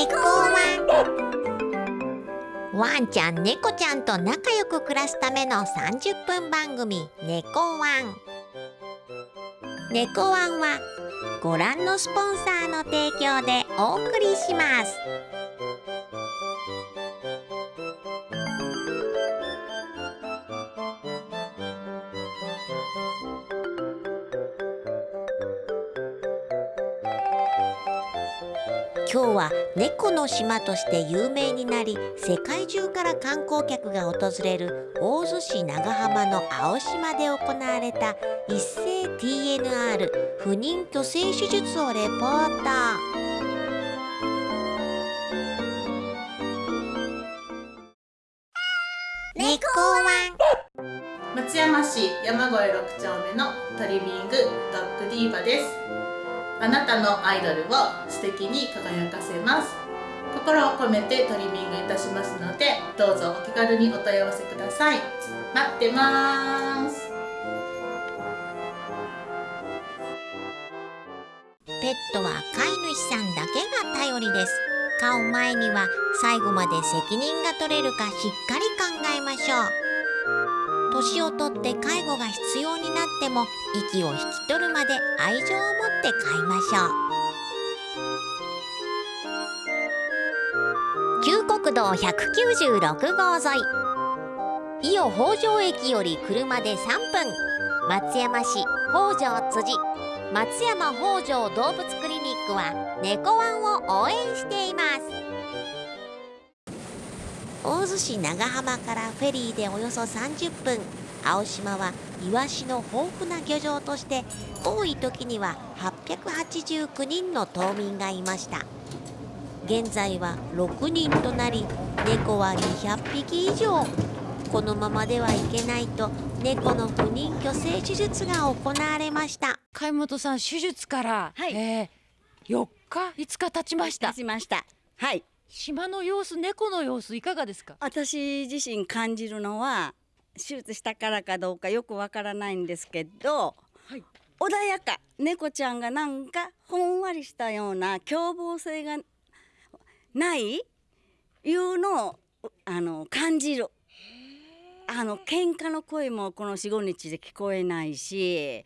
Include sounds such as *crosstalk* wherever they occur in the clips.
猫ワン。ワンちゃん猫ちゃんと仲良く暮らすための30分番組猫ワン。猫ワンはご覧のスポンサーの提供でお送りします。今日は猫の島として有名になり世界中から観光客が訪れる大洲市長浜の青島で行われた一斉 TNR 不妊去勢手術をレポート。猫ワン。松山市山越6丁目のトリミングドッグディーバですあなたのアイドルを素敵に輝かせます。心を込めてトリミングいたしますのでどうぞお気軽にお問い合わせください。待ってます。ペットは飼い主さんだけが頼りです。飼う前には最後まで責任が取れるかしっかり考えましょう。年をとって介護が必要になっても息を引き取るまで愛情を持って飼いましょう。旧国道196号沿い。伊予北条駅より車で3分。松山市北条辻。松山北条動物クリニックは猫ワンを応援しています。大洲市長浜からフェリーでおよそ30分。青島はイワシの豊富な漁場として多い時には889人の島民がいました。現在は6人となり猫は200匹以上。このままではいけないと猫の不妊去勢手術が行われました。貝本さん手術から、はい、えー、4日5日経ちました。経ちました。はい島の様子猫の様子いかがですか？私自身感じるのは手術したからかどうかよくわからないんですけど、はい、穏やか猫ちゃんがなんかほんわりしたような凶暴性がないいうのをあの感じる。あの喧嘩の声もこの45日で聞こえないし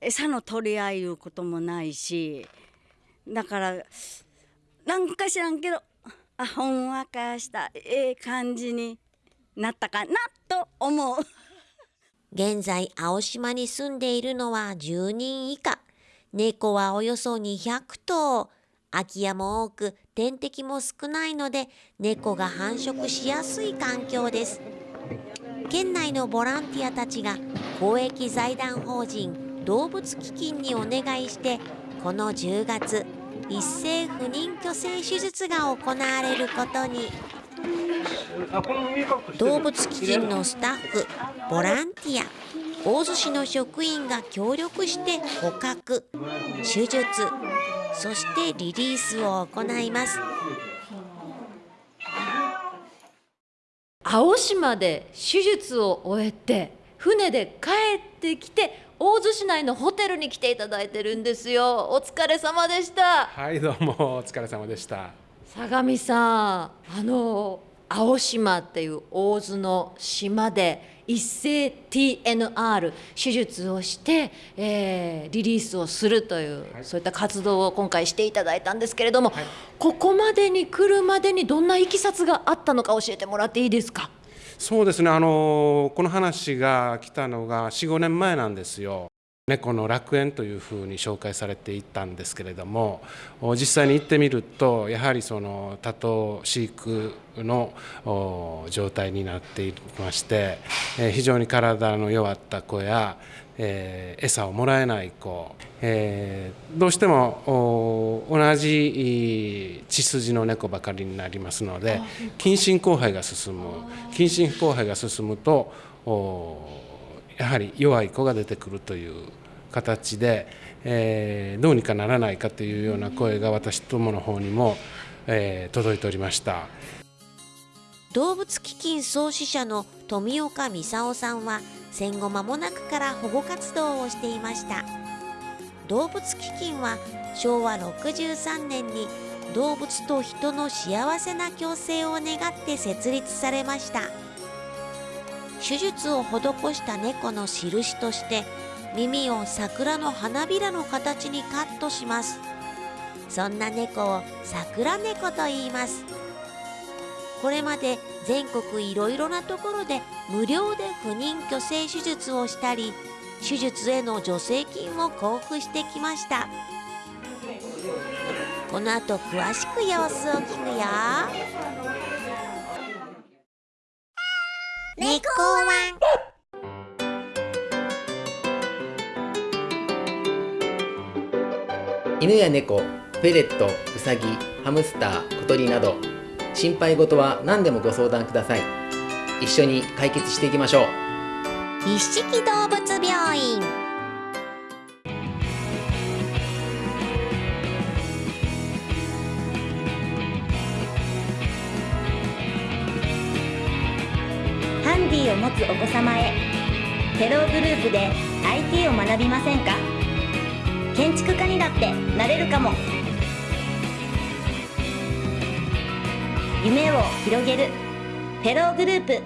餌の取り合いいうこともないしだからなんか知らんけどあほんわかしたええ感じになったかなと思う。現在青島に住んでいるのは10人以下。猫はおよそ200頭。空き家も多く天敵も少ないので猫が繁殖しやすい環境です。県内のボランティアたちが公益財団法人動物基金にお願いしてこの10月一斉不妊去勢手術が行われることに。動物基金のスタッフボランティア。大洲市の職員が協力して捕獲手術そしてリリースを行います。青島で手術を終えて船で帰ってきて大洲市内のホテルに来ていただいてるんですよ。お疲れ様でした。はいどうもお疲れ様でした。相模さんあの青島っていう大洲の島で一斉 TNR 手術をして、えー、リリースをするという、はい、そういった活動を今回していただいたんですけれども、はい、ここまでに来るまでにどんないきさつがあったのか教えてもらっていいですか？そうですねあのこの話が来たのが45年前なんですよ。猫の楽園というふうに紹介されていたんですけれども実際に行ってみるとやはりその多頭飼育の状態になっていまして非常に体の弱った子やえー、餌をもらえない子、えー、どうしても同じ血筋の猫ばかりになりますので近親交配が進む。近親交配が進むとやはり弱い子が出てくるという形で、えー、どうにかならないかというような声が私どもの方にも、えー、届いておりました動物基金創始者の富岡美夫さんは戦後間もなくから保護活動をしていました。動物基金は昭和63年に動物と人の幸せな共生を願って設立されました。手術を施した猫の印として耳を桜の花びらの形にカットします。そんな猫を桜猫と言います。これまで全国いろいろなところで無料で不妊去勢手術をしたり手術への助成金を交付してきました。この後詳しく様子を聞くよ。猫ワン犬や猫、フェレット、ウサギ、ハムスター、小鳥など心配事は何でもご相談ください。一緒に解決していきましょう。一色動物病院。ハンディを持つお子様へ。テログループで IT を学びませんか？建築家にだってなれるかも。夢を広げる。テログループ。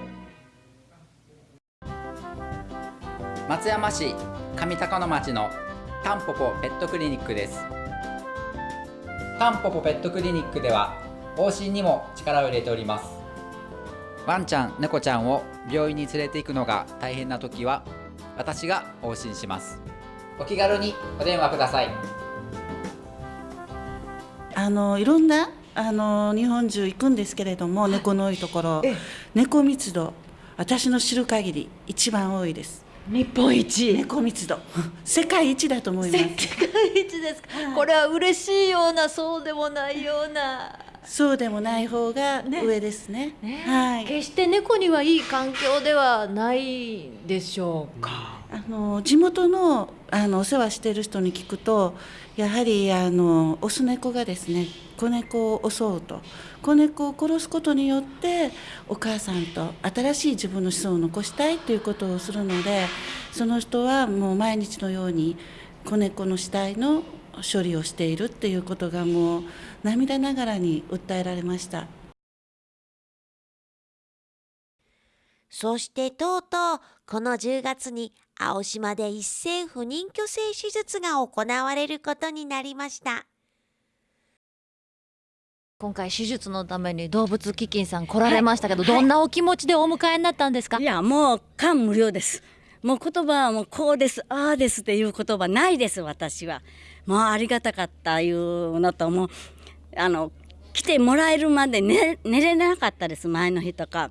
松山市上高野町のタンポポペットクリニックです。タンポポペットクリニックでは往診にも力を入れております。ワンちゃん猫ちゃんを病院に連れて行くのが大変な時は私が往診します。お気軽にお電話ください。あのいろんなあの日本中行くんですけれども、猫の多いところ、猫密度私の知る限り一番多いです。日本一。猫密度。*laughs* 世界一だと思います。世界一ですか、これは嬉しいようなそうでもないような。そうでもない方が上ですね。はい。決して猫にはいい環境ではないでしょうか、あの地元のあのお世話している人に聞くとやはりあのオス猫がですね子猫を襲うと子猫を殺すことによってお母さんと新しい自分の子孫を残したいということをするのでその人はもう毎日のように子猫の死体の処理をしているっていうことがもう涙ながらに訴えられました。そしてとうとうこの10月に青島で一斉不妊去勢手術が行われることになりました今回手術のために動物基金さん来られましたけど、どんなお気持ちでお迎えになったんですか、い。やもう感無量です。もう言葉はもうこうですああですっていう言葉ないです私は。もうありがたかったいうのともうあの来てもらえるまで寝寝れなかったです前の日とか。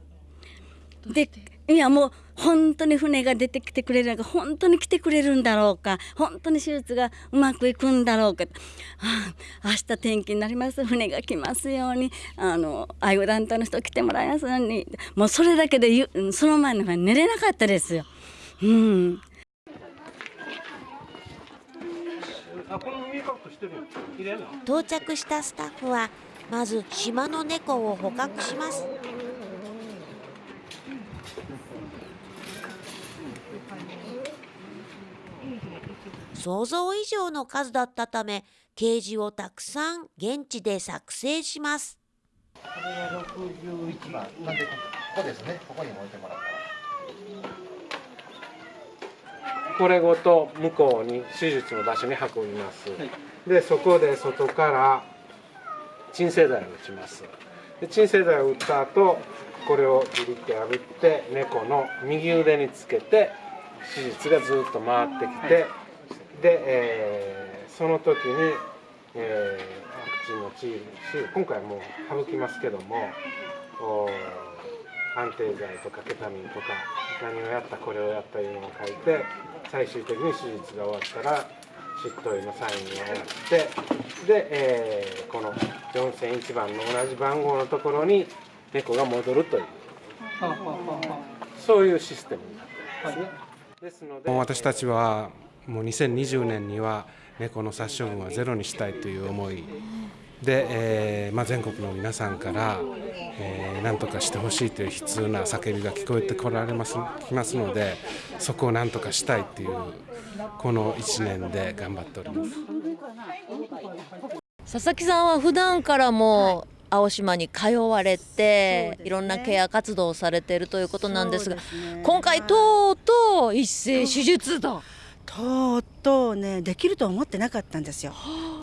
でいやもう本当に船が出てきてくれるのか本当に来てくれるんだろうか本当に手術がうまくいくんだろうか、はあ、明日天気になります。船が来ますようにあの愛護団体の人来てもらいますように。もうそれだけでゆその前の日は寝れなかったですよ。うん。到着したスタッフはまず島の猫を捕獲します想像以上の数だったためケージをたくさん現地で作成します。これが61番。なんでここですねここに置いてもらったこれごと向こうに手術の場所に運びます、でそこで外から鎮静剤を打ちます。で鎮静剤を打った後これをビリって破って猫の右腕につけて手術がずっと回ってきて、で、えーその時に、えーワクチンのチーム今回はもう省きますけどもお安定剤とかケタミンとか何をやったこれをやったいうのを書いて最終的に手術が終わったら執刀医のサインをやってで、えーこの4001番の同じ番号のところに猫が戻るというそういうシステムになってるんですね。ですので私たちはもう2020年には猫の殺処分はゼロにしたいという思いで、えーまあ、全国の皆さんから、えー、何とかしてほしいという悲痛な叫びが聞こえてこられますきますのでそこを何とかしたいというこの1年で頑張っております。佐々木さんは普段からも青島に通われて、いろんなケア活動をされているということなんですがね今回はいとうとう一斉手術だ。とうとうねできるとは思ってなかったんですよ。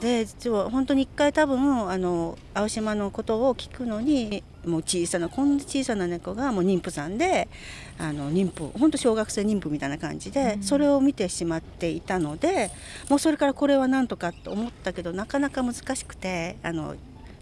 で実は本当に一回多分あの青島のことを聞くのにもう小さなこんな小さな猫がもう妊婦さんであの妊婦本当小学生妊婦みたいな感じで、それを見てしまっていたのでもうそれからこれはなんとかと思ったけどなかなか難しくてあの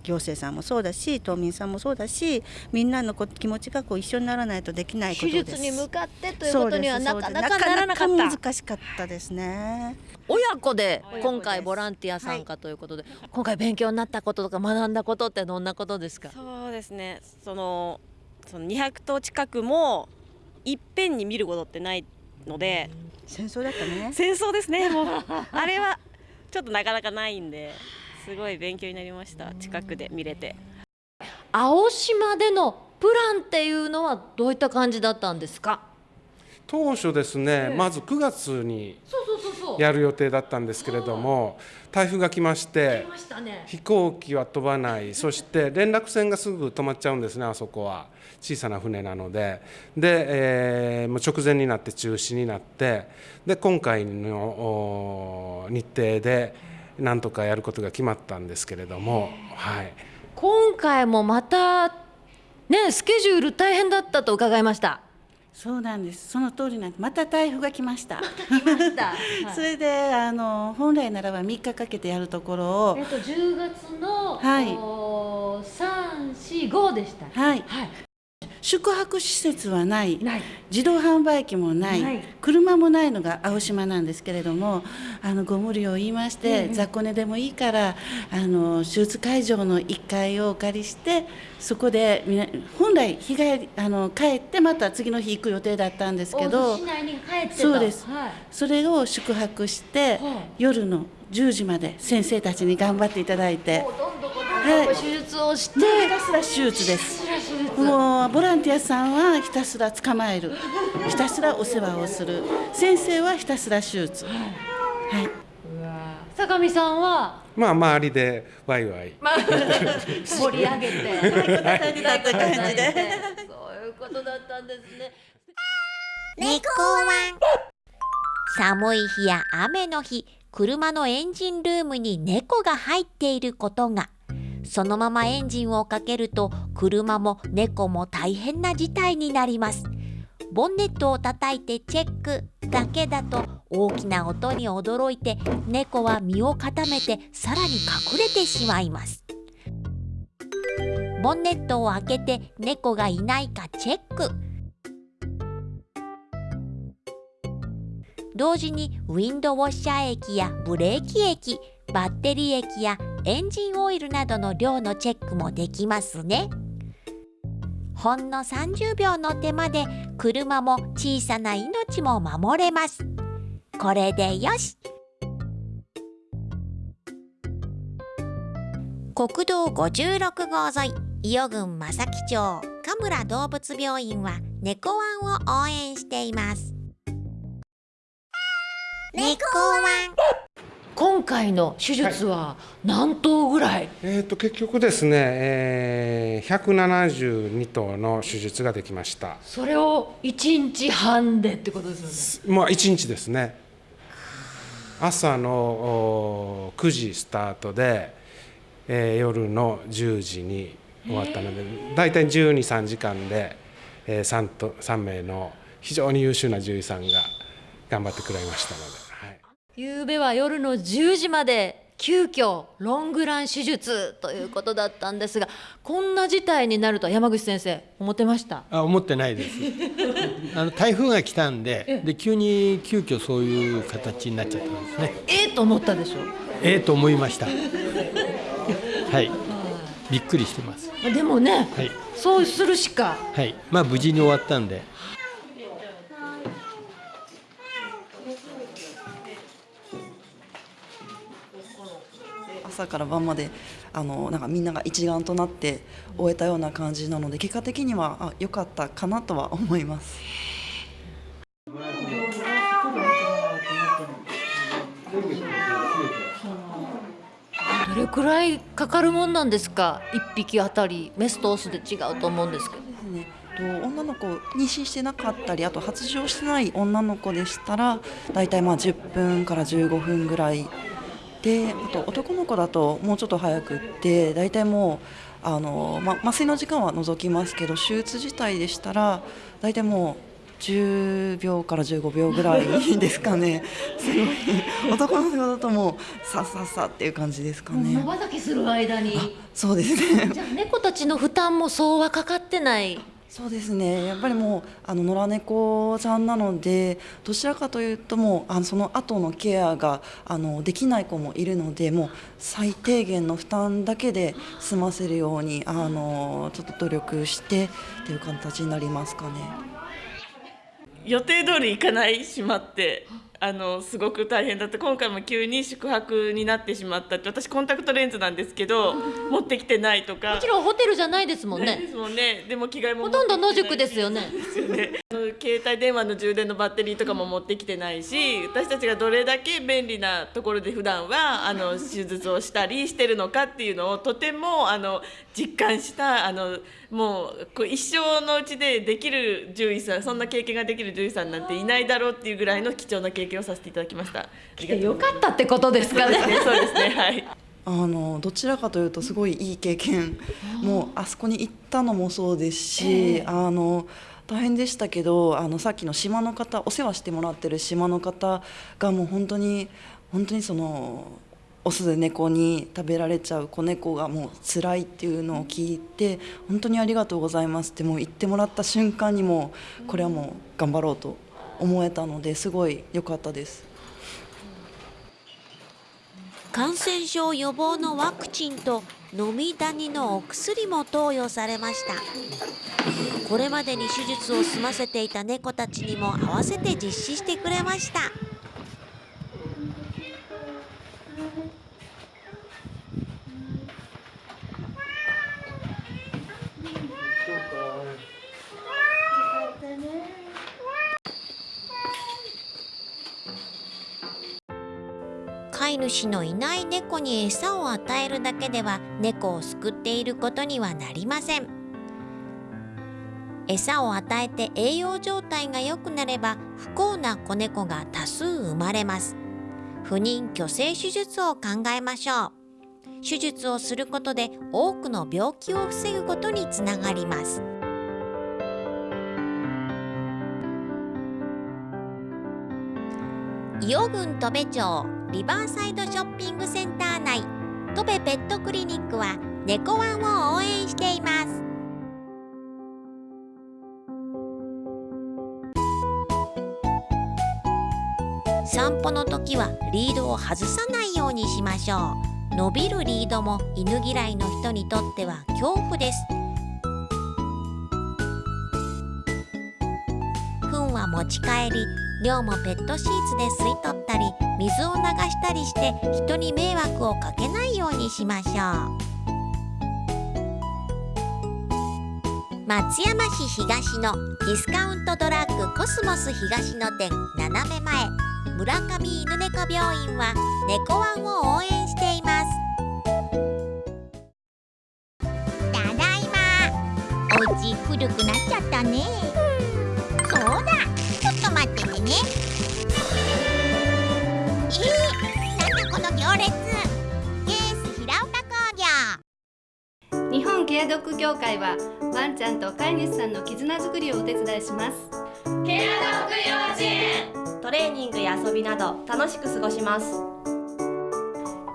行政さんもそうだし島民さんもそうだしみんなのこ気持ちがこう一緒にならないとできないこと手です。術に向かってということにはなかなかならなかった。なかなか難しかったですね。親子で今回ボランティア参加ということで、今回勉強になったこととか学んだことってどんなことですか？そうですねそのその200頭近くもいっぺんに見ることってないので戦争だったね。戦争ですねもうあれはちょっとなかなかないんですごい勉強になりました。近くで見れて。青島でのプランっていうのはどういった感じだったんですか？当初ですね、まず9月にやる予定だったんですけれども台風が来ましてましたね。飛行機は飛ばない。*laughs* そして連絡船がすぐ止まっちゃうんですねあそこは。小さな船なので。で、えーもう直前になって中止になってで今回のお日程でなんとかやることが決まったんですけれども、はい、今回もまたねスケジュール大変だったと伺いましたそうなんです。その通りなんです。また台風が来ました。来ました、*laughs* それであの本来ならば3日かけてやるところをえっと10月の、はいお3、4、5でした。はいはい。宿泊施設はない。自動販売機もない、車もないのが青島なんですけれどもあのご無理を言いまして、雑魚寝でもいいからあの手術会場の1階をお借りしてそこで本来日帰りあの帰ってまた次の日行く予定だったんですけど。そうです。はい。それを宿泊して、はい。夜の10時まで先生たちに頑張っていただいて。はい。手術をして、ひたすら手術です。もうボランティアさんはひたすら捕まえる、ひたすらお世話をする、先生はひたすら手術。はい。うわ坂上さんは、まあ周りでワイワイまあ、盛り上げて。になった感じで。そういうことだったんですね。猫寒い日や雨の日車のエンジンルームに猫が入っていることがそのままエンジンをかけると車も猫も大変な事態になります。ボンネットを叩いてチェック。だけだと大きな音に驚いて猫は身を固めてさらに隠れてしまいます。ボンネットを開けて猫がいないかチェック。同時にウィンドウォッシャー液やブレーキ液バッテリー液やエンジンオイルなどの量のチェックもできますね。ほんの30秒の手間で車も小さな命も守れます。これでよし。国道56号沿い伊予郡正木町神村動物病院は猫ワンを応援しています。猫ワン今回の手術は何頭ぐらい、えー、と結局ですね、えー、172頭の手術ができました。それを1日半でってことですよね？まあ1日ですね。朝のお9時スタートで、えー夜の10時に終わったので、大体12、3時間で、えー、3, と3名の非常に優秀な獣医さんが頑張ってくれましたので。はい夕べは夜の10時まで急遽ロングラン手術ということだったんですがこんな事態になるとは山口先生思ってました？あ思ってないです。*laughs* あの台風が来たんでで急に急遽そういう形になっちゃったんですね。ええと思ったでしょええと思いました。はい。びっくりしてます。でもねはい。そうするしか。はい。まあ無事に終わったんで朝から晩まであのなんかみんなが一丸となって終えたような感じなので結果的にはあ良かったかなとは思います。どれくらいかかるもんなんですか？1匹あたり。メスとオスで違うと思うんですけど。と女の子妊娠してなかったりあと発情してない女の子でしたら大体まあ10分から15分ぐらいであと男の子だともうちょっと早くって大体もうあの、ま、麻酔の時間は除きますけど手術自体でしたら大体もう10秒から15秒ぐらい *laughs* ですかね。すごい。男の子だともうさっさっさっていう感じですかね。まばたきする間に。そうですね。じゃあ猫たちの負担もそうはかかってないそうですねやっぱりもうあの野良猫ちゃんなのでどちらかというともうあのその後のケアがあのできない子もいるのでもう最低限の負担だけで済ませるようにあのちょっと努力してっていう形になりますかね。予定通り行かないしまってあのすごく大変だった。今回も急に宿泊になってしまったって私コンタクトレンズなんですけど *laughs* 持ってきてないとか。もちろんホテルじゃないですもんね。ですもんね。でも着替えもほとんど野宿ですよね。ですよね。携帯電話の充電のバッテリーとかも持ってきてないし私たちがどれだけ便利なところで普段はあの手術をしたりしてるのかっていうのをとてもあの実感した。あのもうこう一生のうちでできる獣医さんそんな経験ができる獣医さんなんていないだろうっていうぐらいの貴重な経験をさせていただきました。*laughs* よかったってことですかね。そうですねはい *laughs* あのどちらかというとすごいいい経験もうあそこに行ったのもそうですし、あの大変でしたけどあのさっきの島の方お世話してもらってる島の方がもう本当に本当にそのオスで猫に食べられちゃう子猫がもう辛いっていうのを聞いて本当にありがとうございますってもう言ってもらった瞬間にもうこれはもう頑張ろうと思えたのですごい良かったです。感染症予防のワクチンと飲みダニのお薬も投与されましたこれまでに手術を済ませていた猫たちにも合わせて実施してくれました飼い主のいない猫に餌を与えるだけでは猫を救っていることにはなりません。餌を与えて栄養状態が良くなれば不幸な子猫が多数生まれます。不妊去勢手術を考えましょう。手術をすることで多くの病気を防ぐことにつながります。伊予郡戸部町リバーサイドショッピングセンター内。戸部ペットクリニックは猫ワンを応援しています。散歩の時はリードを外さないようにしましょう。伸びるリードも犬嫌いの人にとっては恐怖です。糞は持ち帰り量もペットシーツで吸い取ったり水を流したりして人に迷惑をかけないようにしましょう。松山市東のディスカウントドラッグコスモス東の店斜め前村上犬猫病院は猫ワンを応援しています。ケアドッグ協会はワンちゃんと飼い主さんの絆づくりをお手伝いします。ケアドッグ幼稚園トレーニングや遊びなど楽しく過ごします。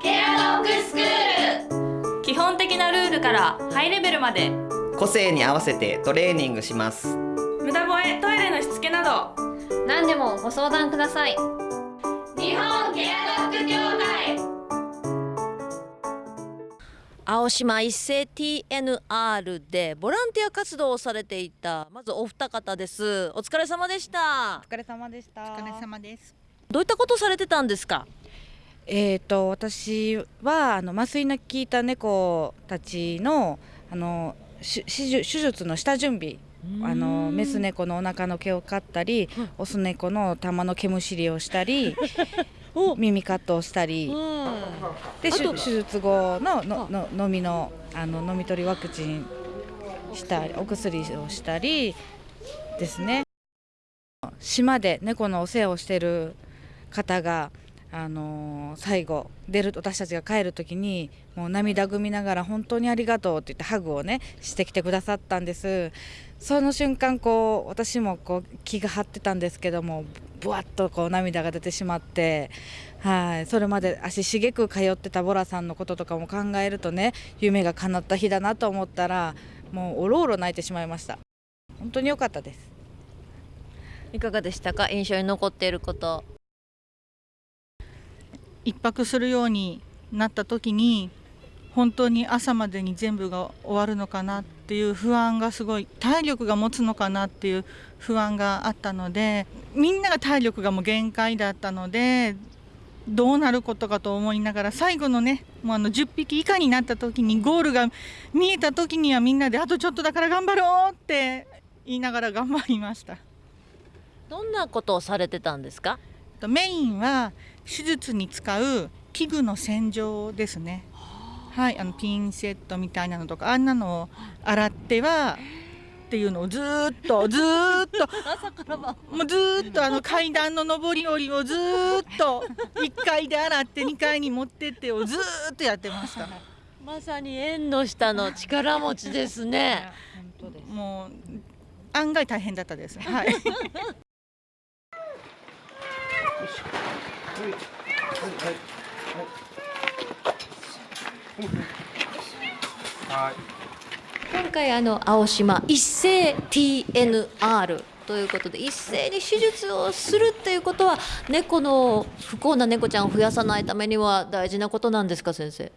ケアドッグスクール。基本的なルールからハイレベルまで。個性に合わせてトレーニングします。無駄吠えトイレのしつけなど。何でもご相談ください。日本ケア青島一斉 TNR でボランティア活動をされていたまずお二方です。お疲れ様でした。お疲れ様でした。お疲れ様です。どういったことされてたんですか？えーと私はあの麻酔の効いた猫たちのあの手手術の下準備あのメス猫のお腹の毛を刈ったり、オス猫の玉の毛むしりをしたり耳カットをしたり、で手手術後ののの飲みのあの飲み取りワクチンしたりお薬をしたりですね。島で猫のお世話をしてる方があの最後出る私たちが帰る時にもう涙ぐみながら本当にありがとうって言ってハグをねしてきてくださったんです。その瞬間こう私もこう気が張ってたんですけどもぶわっとこう涙が出てしまってはい。それまで足しげく通ってたボラさんのこととかも考えるとね夢が叶った日だなと思ったらもうおろおろ泣いてしまいました。本当に良かったです。いかがでしたか？印象に残っていること。一泊するようになった時に本当に朝までに全部が終わるのかなっていう不安がすごい体力が持つのかなっていう不安があったのでみんなが体力がもう限界だったのでどうなることかと思いながら最後のねもうあの10匹以下になった時にゴールが見えた時にはみんなであとちょっとだから頑張ろうって言いながら頑張りました。どんなことをされてたんですか？とメインは手術に使う器具の洗浄ですね。はい、あのピンセットみたいなのとかあんなのを洗ってはっていうのをずーっとずーっと *laughs* もうずーっとあの階段の上り下りをずーっと1階で洗って2階に持ってってをずーっとやってました。*laughs* まさに縁の下の力持ちですね *laughs* もう案外大変だったです。はい。今回あの青島一斉 TNR とい。うことで一斉に手術をするってい。うことは猫の不幸な猫ちゃんを増やさない。ためには大事なことなんですか先生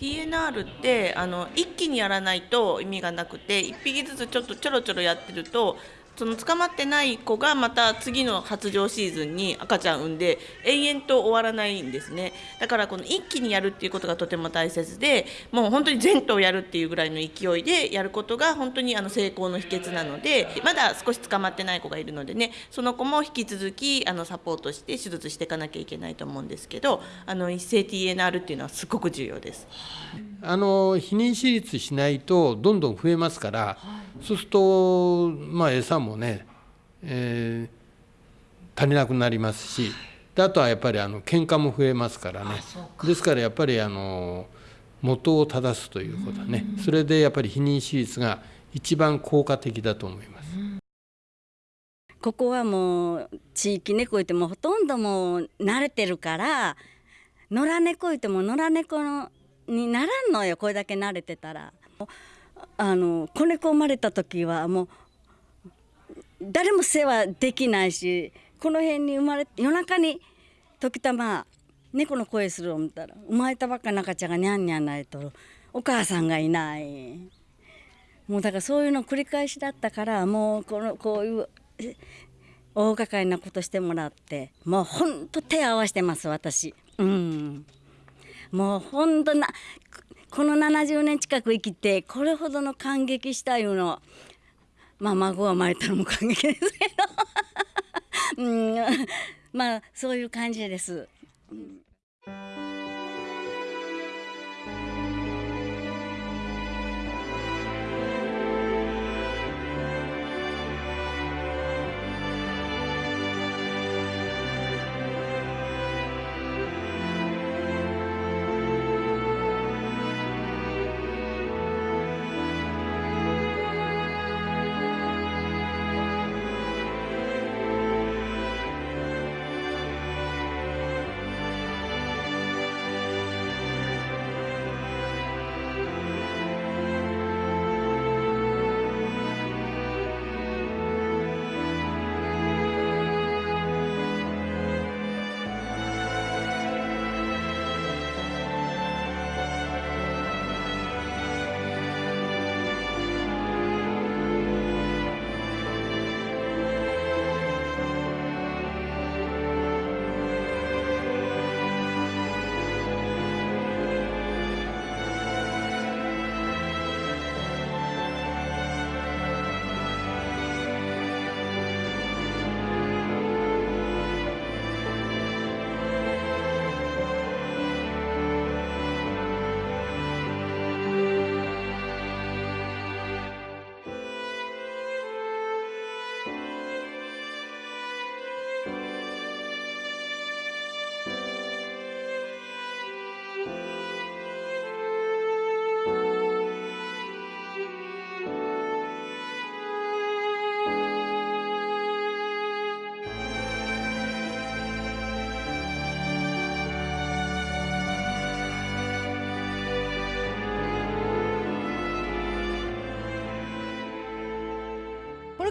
TNR ってあの一気にやらない。と意味がなくて1匹ずつちょっとちょろちょろやってるとその捕まってない子がまた次の発情シーズンに赤ちゃん産んで延々と終わらないんですね。だからこの一気にやるっていうことがとても大切でもう本当に全頭やるっていうぐらいの勢いでやることが本当にあの成功の秘訣なのでまだ少し捕まってない子がいるのでねその子も引き続きあのサポートして手術していかなきゃいけないと思うんですけどあの一斉 TNR っていうのはすごく重要です。あの避妊手術しないとどんどん増えますから、そうすると、まあ、餌もね、えー足りなくなりますしであとはやっぱりあの喧嘩も増えますからねですからやっぱりあの元を正すということねそれでやっぱり避妊手術が一番効果的だと思います。ここはもう地域猫いてもほとんどもう慣れてるから野良猫いても野良猫のにならんのよこれだけ慣れてたら。あの子猫生まれた時はもう誰も世話できないしこの辺に生まれ夜中に時たま猫の声する思ったら生まれたばっかの赤ちゃんがニャンニャン泣いとる。お母さんがいない。もうだからそういうの繰り返しだったからもうこのこういう大掛かりなことしてもらってもうほんと手合わせてます私。うん。もうほんとなこの70年近く生きてこれほどの感激したいうのまあ孫が生まれたのも感激ですけどうんまあそういう感じです。うん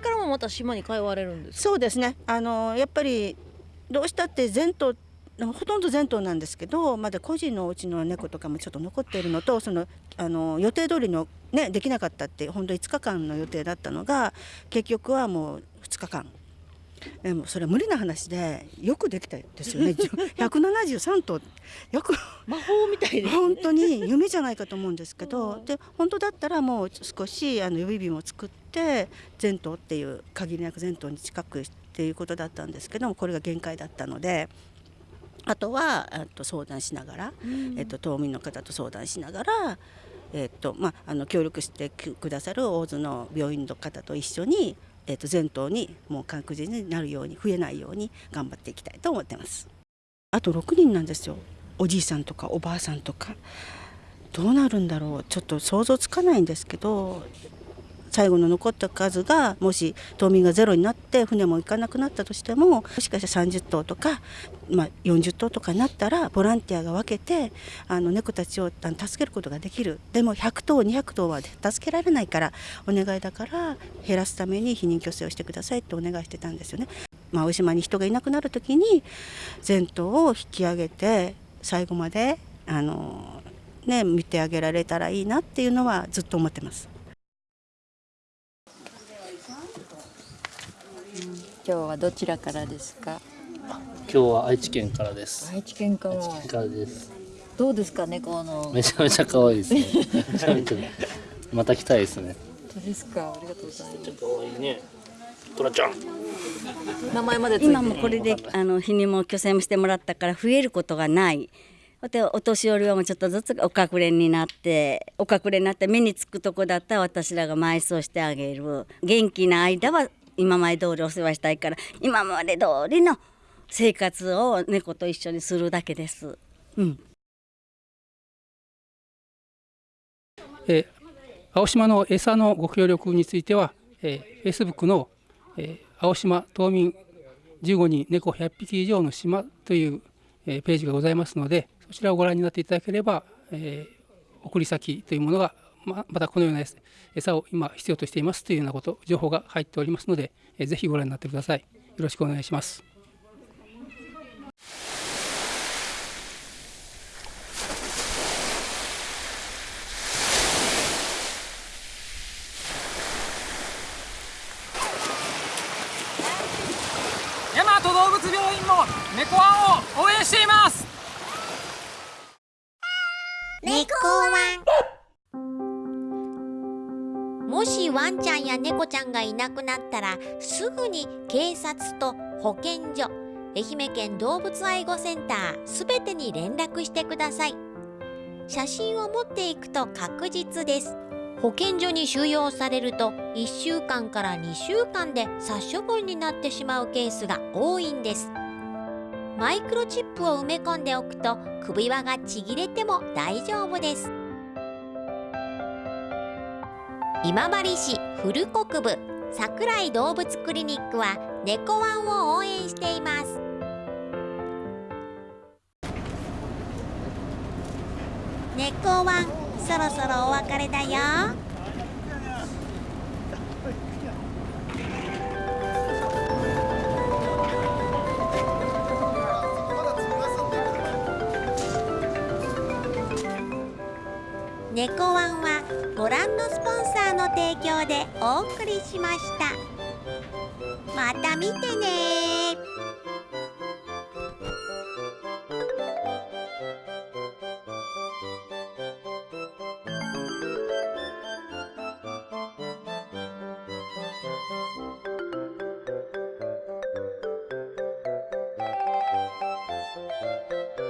からもまた島に通われるんですそうですね。あのやっぱりどうしたって全島ほとんど全島なんですけどまだ個人のお家の猫とかもちょっと残っているのとそのあの予定通りのねできなかったって本当5日間の予定だったのが結局はもう2日間。でもそれは無理な話でよくできたですよね。*laughs* 173頭よく。魔法みたいで、ね、本当に夢じゃないかと思うんですけどで本当だったらもう少しあの予備日も作って全頭っていう限りなく全頭に近くっていうことだったんですけどもこれが限界だったので。あとはえっと相談しながら、えっと、島民の方と相談しながら、えっとまあ、あの協力してくださる大津の病院の方と一緒に、えっと、全島にもう確実になるように増えないように頑張っていきたいと思ってます。あと6人なんですよ。おじいさんとかおばあさんとか。どうなるんだろう。ちょっと想像つかないんですけど最後の残った数がもし島民がゼロになって船も行かなくなったとしてももしかしたら30頭とか、まあ、40頭とかになったらボランティアが分けてあの猫たちを助けることができるでも100頭200頭は助けられないからお願いだから減らすために避妊去勢をしてくださいってお願いしてたんですよね。まあ、大島に人がいなくなる時に全頭を引き上げて最後まであの、ね、見てあげられたらいいなっていうのはずっと思ってます。今日はどちらからですか？今日は愛知県からです。愛知県から。愛知県からです。どうですか猫の。めちゃめちゃ可愛いですね。*laughs* また来たいですね。本当ですか？ありがとうございます。可愛いね。トラちゃん。名前まで今もこれであの日にも虚勢もしてもらったから増えることがない。でお年寄りはもうちょっとずつお隠れになってお隠れになって目につくとこだったら私らが埋葬してあげる元気な間は今まで通りお世話したいから今まで通りの生活を猫と一緒にするだけです。うん、え、青島の餌のご協力については、えー、Facebook の、えー、青島島民15人猫100匹以上の島という、えー、ページがございますのでそちらをご覧になっていただければ、えー、送り先というものがままたこのような餌を今必要としていますというようなこと情報が入っておりますので、えー、ぜひご覧になってください。よろしくお願いします。なくなったらすぐに警察と保健所愛媛県動物愛護センターすべてに連絡してください。写真を持っていくと確実です。保健所に収容されると1週間から2週間で殺処分になってしまうケースが多いんです。マイクロチップを埋め込んでおくと首輪がちぎれても大丈夫です。今治市古国部。桜井動物クリニックは猫ワンを応援しています。猫ワンそろそろお別れだよ。猫ワンはご覧のスポンサーの提供でお送りしました。また見てね